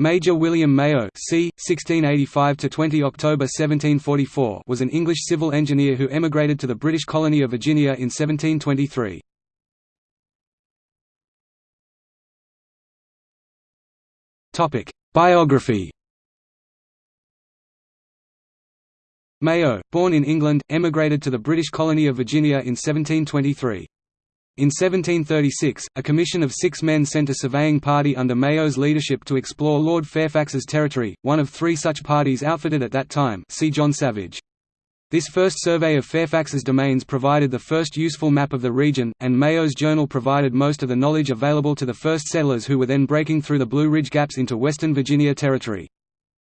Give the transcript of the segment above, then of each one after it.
Major William Mayo c. 1685–20 October 1744 was an English civil engineer who emigrated to the British colony of Virginia in 1723. Biography Mayo, born in England, emigrated to the British colony of Virginia in 1723. In 1736, a commission of six men sent a surveying party under Mayo's leadership to explore Lord Fairfax's territory, one of three such parties outfitted at that time see John Savage. This first survey of Fairfax's domains provided the first useful map of the region, and Mayo's journal provided most of the knowledge available to the first settlers who were then breaking through the Blue Ridge Gaps into western Virginia territory.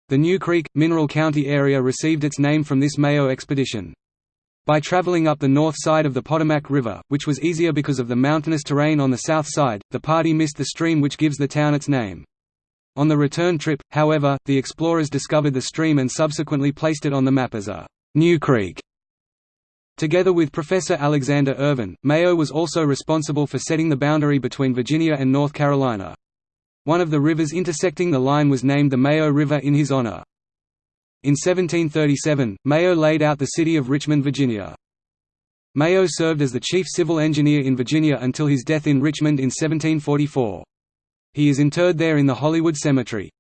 The New Creek, Mineral County area received its name from this Mayo expedition. By traveling up the north side of the Potomac River, which was easier because of the mountainous terrain on the south side, the party missed the stream which gives the town its name. On the return trip, however, the explorers discovered the stream and subsequently placed it on the map as a «New Creek». Together with Professor Alexander Irvin, Mayo was also responsible for setting the boundary between Virginia and North Carolina. One of the rivers intersecting the line was named the Mayo River in his honor. In 1737, Mayo laid out the city of Richmond, Virginia. Mayo served as the chief civil engineer in Virginia until his death in Richmond in 1744. He is interred there in the Hollywood Cemetery.